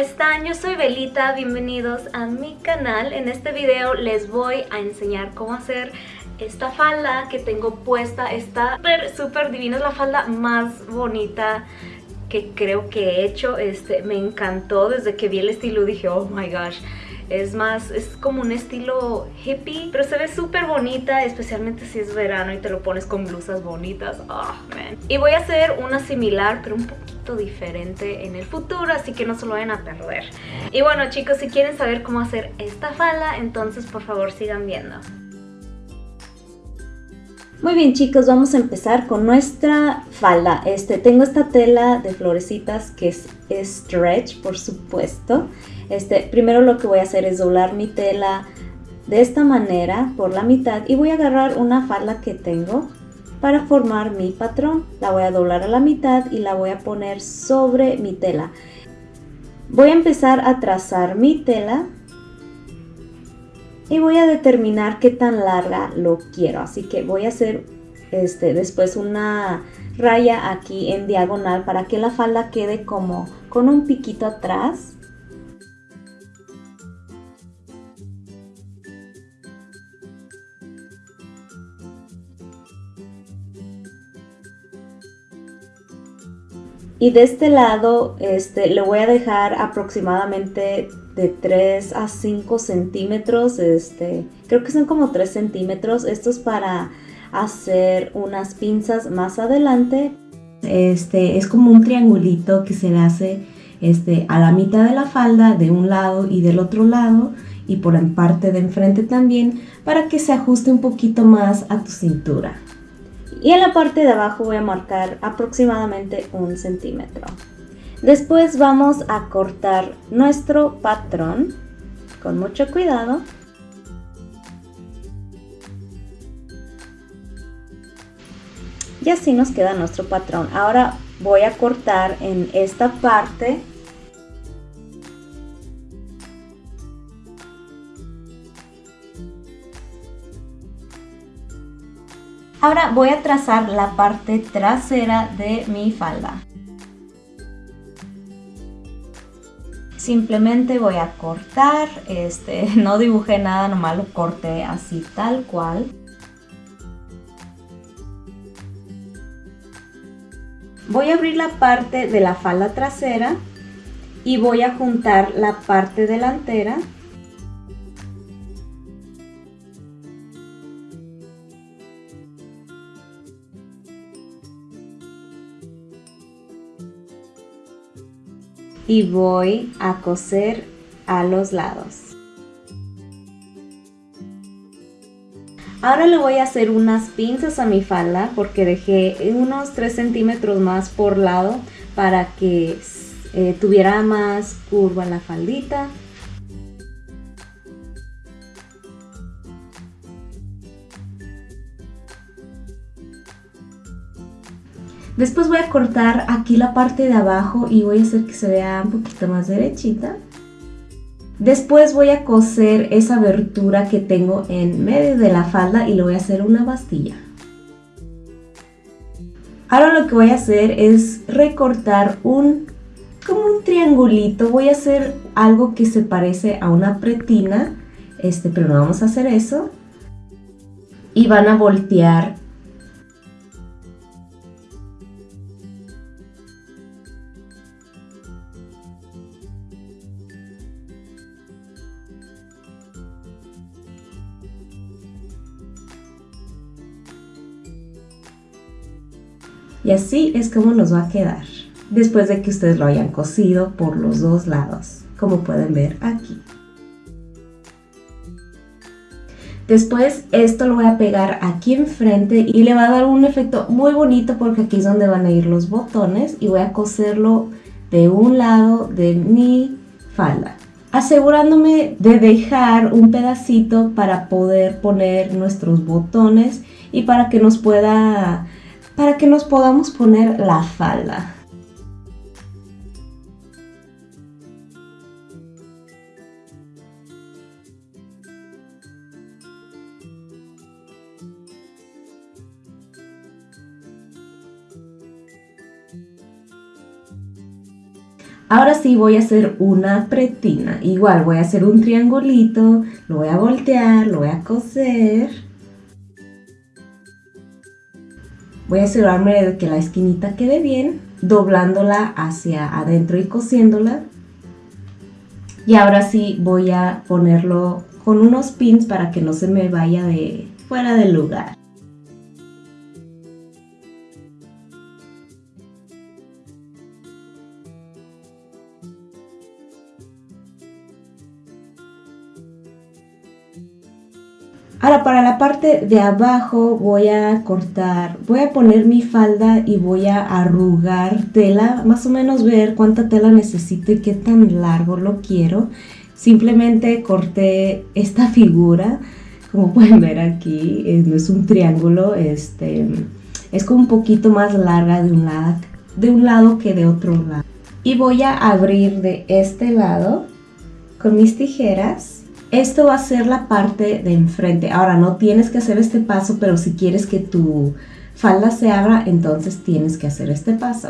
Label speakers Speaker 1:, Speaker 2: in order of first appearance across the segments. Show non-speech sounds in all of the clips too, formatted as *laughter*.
Speaker 1: están? Yo soy Belita, bienvenidos a mi canal. En este video les voy a enseñar cómo hacer esta falda que tengo puesta. Está súper, súper divina, es la falda más bonita que creo que he hecho. Este, me encantó desde que vi el estilo, dije, oh my gosh. Es más, es como un estilo hippie, pero se ve súper bonita, especialmente si es verano y te lo pones con blusas bonitas. Man. Y voy a hacer una similar, pero un poquito diferente en el futuro, así que no se lo vayan a perder. Y bueno chicos, si quieren saber cómo hacer esta falda, entonces por favor sigan viendo.
Speaker 2: Muy bien chicos, vamos a empezar con nuestra falda. Este, tengo esta tela de florecitas que es stretch, por supuesto. Este, primero lo que voy a hacer es doblar mi tela de esta manera por la mitad y voy a agarrar una falda que tengo para formar mi patrón. La voy a doblar a la mitad y la voy a poner sobre mi tela. Voy a empezar a trazar mi tela y voy a determinar qué tan larga lo quiero. Así que voy a hacer este, después una raya aquí en diagonal para que la falda quede como con un piquito atrás Y de este lado este, le voy a dejar aproximadamente de 3 a 5 centímetros. Este, creo que son como 3 centímetros. Esto es para hacer unas pinzas más adelante. Este es como un triangulito que se le hace este, a la mitad de la falda de un lado y del otro lado y por la parte de enfrente también para que se ajuste un poquito más a tu cintura y en la parte de abajo voy a marcar aproximadamente un centímetro. Después vamos a cortar nuestro patrón con mucho cuidado. Y así nos queda nuestro patrón. Ahora voy a cortar en esta parte Ahora voy a trazar la parte trasera de mi falda. Simplemente voy a cortar, este, *laughs* no dibujé nada, nomás lo corté así tal cual. Voy a abrir la parte de la falda trasera y voy a juntar la parte delantera y voy a coser a los lados. Ahora le voy a hacer unas pinzas a mi falda porque dejé unos 3 centímetros más por lado para que eh, tuviera más curva la faldita. Después voy a cortar aquí la parte de abajo y voy a hacer que se vea un poquito más derechita. Después voy a coser esa abertura que tengo en medio de la falda y le voy a hacer una bastilla. Ahora lo que voy a hacer es recortar un como un triangulito. Voy a hacer algo que se parece a una pretina, este, pero no vamos a hacer eso. Y van a voltear Y así es como nos va a quedar después de que ustedes lo hayan cosido por los dos lados, como pueden ver aquí. Después esto lo voy a pegar aquí enfrente y le va a dar un efecto muy bonito porque aquí es donde van a ir los botones y voy a coserlo de un lado de mi falda asegurándome de dejar un pedacito para poder poner nuestros botones y para que nos pueda para que nos podamos poner la falda. Ahora sí voy a hacer una pretina. Igual voy a hacer un triangulito, lo voy a voltear, lo voy a coser. Voy a asegurarme de que la esquinita quede bien, doblándola hacia adentro y cosiéndola. Y ahora sí voy a ponerlo con unos pins para que no se me vaya de fuera del lugar. Ahora para la parte de abajo voy a cortar, voy a poner mi falda y voy a arrugar tela, más o menos ver cuánta tela necesito y qué tan largo lo quiero. Simplemente corté esta figura, como pueden ver aquí, no es un triángulo, este, es como un poquito más larga de un, lado, de un lado que de otro lado. Y voy a abrir de este lado con mis tijeras esto va a ser la parte de enfrente. Ahora no tienes que hacer este paso, pero si quieres que tu falda se abra, entonces tienes que hacer este paso.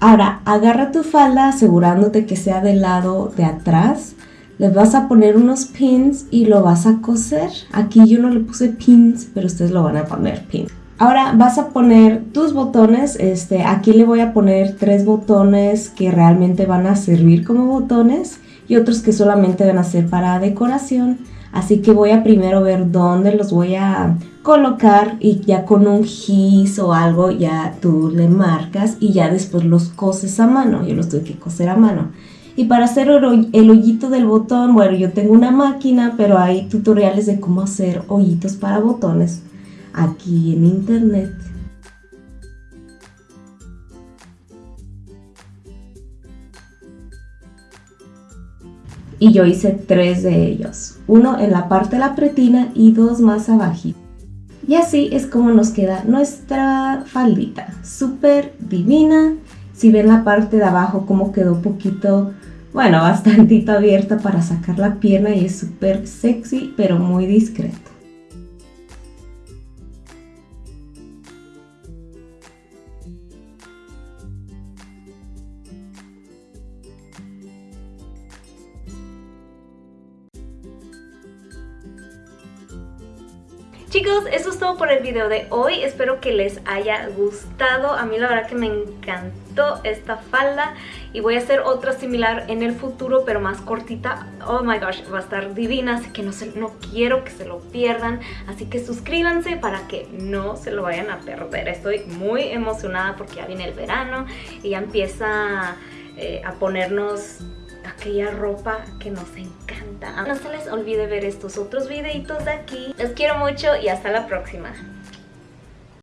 Speaker 2: Ahora, agarra tu falda asegurándote que sea del lado de atrás. Le vas a poner unos pins y lo vas a coser. Aquí yo no le puse pins, pero ustedes lo van a poner pins. Ahora vas a poner tus botones, este, aquí le voy a poner tres botones que realmente van a servir como botones y otros que solamente van a ser para decoración. Así que voy a primero ver dónde los voy a colocar y ya con un gis o algo ya tú le marcas y ya después los coses a mano. Yo los tuve que coser a mano. Y para hacer el hoyito del botón, bueno, yo tengo una máquina, pero hay tutoriales de cómo hacer hoyitos para botones aquí en internet. Y yo hice tres de ellos, uno en la parte de la pretina y dos más abajo. Y así es como nos queda nuestra faldita, súper divina. Si ven la parte de abajo como quedó poquito, bueno, bastantito abierta para sacar la pierna y es súper sexy pero muy discreto.
Speaker 1: Chicos, eso es todo por el video de hoy. Espero que les haya gustado. A mí la verdad que me encantó esta falda. Y voy a hacer otra similar en el futuro, pero más cortita. Oh my gosh, va a estar divina. Así que no, se, no quiero que se lo pierdan. Así que suscríbanse para que no se lo vayan a perder. Estoy muy emocionada porque ya viene el verano. Y ya empieza eh, a ponernos aquella ropa que nos encanta. No se les olvide ver estos otros videitos de aquí. Los quiero mucho y hasta la próxima.